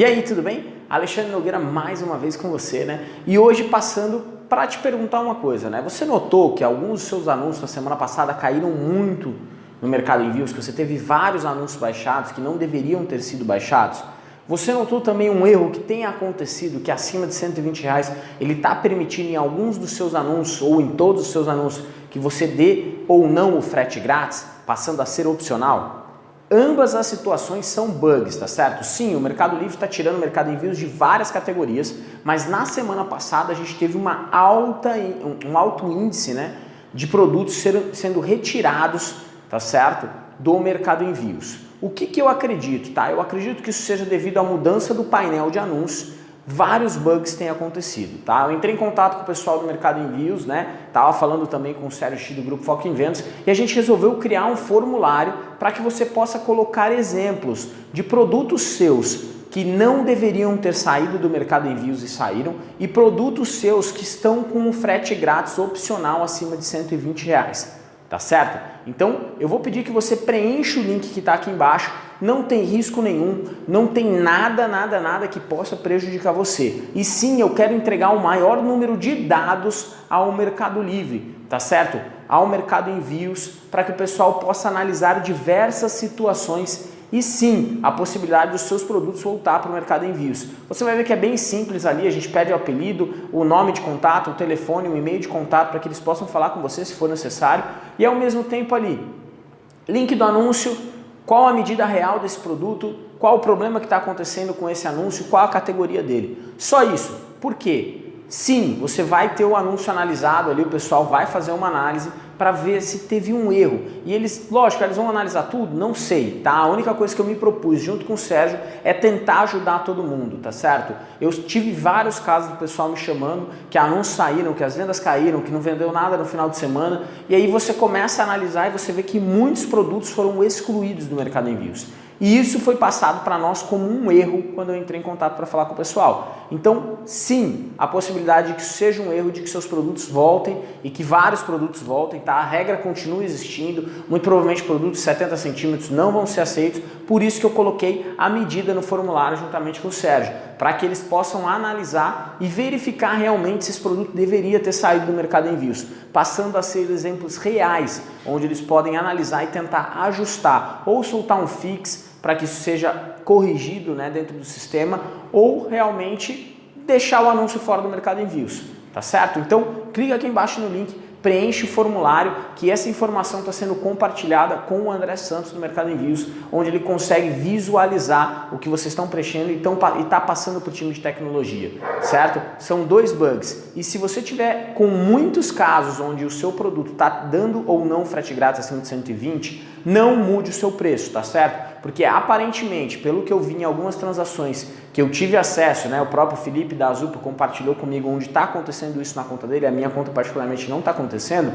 E aí, tudo bem? Alexandre Nogueira mais uma vez com você, né? E hoje passando para te perguntar uma coisa, né? Você notou que alguns dos seus anúncios na semana passada caíram muito no mercado envios, que você teve vários anúncios baixados que não deveriam ter sido baixados? Você notou também um erro que tem acontecido, que acima de 120 reais ele está permitindo em alguns dos seus anúncios ou em todos os seus anúncios que você dê ou não o frete grátis, passando a ser opcional? Ambas as situações são bugs, tá certo? Sim, o Mercado Livre está tirando o Mercado Envios de várias categorias, mas na semana passada a gente teve uma alta, um alto índice né, de produtos ser, sendo retirados, tá certo? Do Mercado Envios. O que, que eu acredito, tá? Eu acredito que isso seja devido à mudança do painel de anúncios vários bugs têm acontecido, tá? Eu entrei em contato com o pessoal do Mercado Envios, né? Tava falando também com o Sérgio X do Grupo Foco em Vendas e a gente resolveu criar um formulário para que você possa colocar exemplos de produtos seus que não deveriam ter saído do Mercado Envios e saíram e produtos seus que estão com um frete grátis opcional acima de 120 reais tá certo? Então eu vou pedir que você preencha o link que está aqui embaixo, não tem risco nenhum, não tem nada, nada, nada que possa prejudicar você. E sim, eu quero entregar o maior número de dados ao Mercado Livre, tá certo? Ao Mercado Envios, para que o pessoal possa analisar diversas situações e sim a possibilidade dos seus produtos voltar para o mercado envios. Você vai ver que é bem simples ali, a gente pede o apelido, o nome de contato, o telefone, o e-mail de contato para que eles possam falar com você se for necessário e ao mesmo tempo ali, link do anúncio, qual a medida real desse produto, qual o problema que está acontecendo com esse anúncio, qual a categoria dele. Só isso. Por quê? Sim, você vai ter o anúncio analisado ali, o pessoal vai fazer uma análise para ver se teve um erro. E eles, lógico, eles vão analisar tudo? Não sei, tá? A única coisa que eu me propus junto com o Sérgio é tentar ajudar todo mundo, tá certo? Eu tive vários casos do pessoal me chamando que anúncios saíram, que as vendas caíram, que não vendeu nada no final de semana. E aí você começa a analisar e você vê que muitos produtos foram excluídos do mercado envios. E isso foi passado para nós como um erro quando eu entrei em contato para falar com o pessoal. Então, sim, a possibilidade de que isso seja um erro, de que seus produtos voltem e que vários produtos voltem, tá? A regra continua existindo, muito provavelmente produtos de 70 centímetros não vão ser aceitos, por isso que eu coloquei a medida no formulário juntamente com o Sérgio, para que eles possam analisar e verificar realmente se esse produto deveria ter saído do mercado em envios, passando a ser exemplos reais, onde eles podem analisar e tentar ajustar ou soltar um fix, para que isso seja corrigido né, dentro do sistema ou realmente deixar o anúncio fora do mercado envios, tá certo? Então clica aqui embaixo no link, preenche o formulário que essa informação está sendo compartilhada com o André Santos do Mercado Envios, onde ele consegue visualizar o que vocês estão preenchendo e está passando para o time de tecnologia, certo? São dois bugs e se você tiver com muitos casos onde o seu produto está dando ou não frete grátis acima de 120, não mude o seu preço, tá certo? Porque aparentemente, pelo que eu vi em algumas transações que eu tive acesso, né, o próprio Felipe da Azupa compartilhou comigo onde está acontecendo isso na conta dele, a minha conta particularmente não está acontecendo,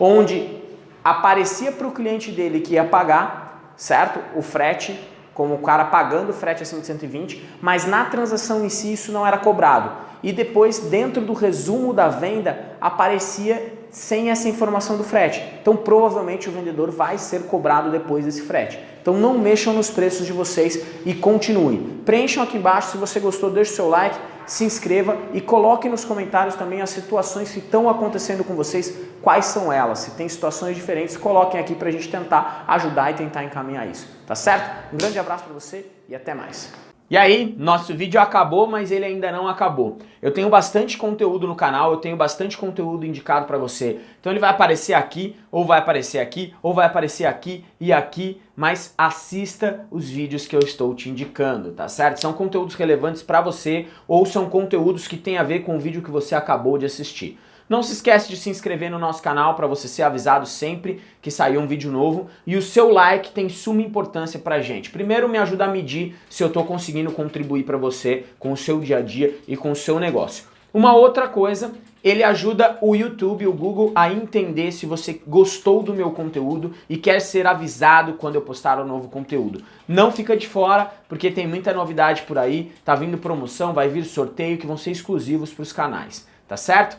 onde aparecia para o cliente dele que ia pagar, certo? O frete, como o cara pagando o frete acima de 120, mas na transação em si isso não era cobrado. E depois, dentro do resumo da venda, aparecia sem essa informação do frete. Então provavelmente o vendedor vai ser cobrado depois desse frete. Então não mexam nos preços de vocês e continuem. Preencham aqui embaixo, se você gostou, deixe o seu like, se inscreva e coloque nos comentários também as situações que estão acontecendo com vocês, quais são elas. Se tem situações diferentes, coloquem aqui para a gente tentar ajudar e tentar encaminhar isso. Tá certo? Um grande abraço para você e até mais. E aí, nosso vídeo acabou, mas ele ainda não acabou. Eu tenho bastante conteúdo no canal, eu tenho bastante conteúdo indicado para você. Então ele vai aparecer aqui, ou vai aparecer aqui, ou vai aparecer aqui e aqui, mas assista os vídeos que eu estou te indicando, tá certo? São conteúdos relevantes para você, ou são conteúdos que têm a ver com o vídeo que você acabou de assistir. Não se esquece de se inscrever no nosso canal para você ser avisado sempre que sair um vídeo novo. E o seu like tem suma importância para a gente. Primeiro me ajuda a medir se eu estou conseguindo contribuir para você com o seu dia a dia e com o seu negócio. Uma outra coisa, ele ajuda o YouTube, o Google a entender se você gostou do meu conteúdo e quer ser avisado quando eu postar um novo conteúdo. Não fica de fora, porque tem muita novidade por aí, tá vindo promoção, vai vir sorteio que vão ser exclusivos para os canais, tá certo?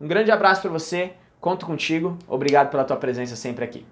Um grande abraço para você, conto contigo, obrigado pela tua presença sempre aqui.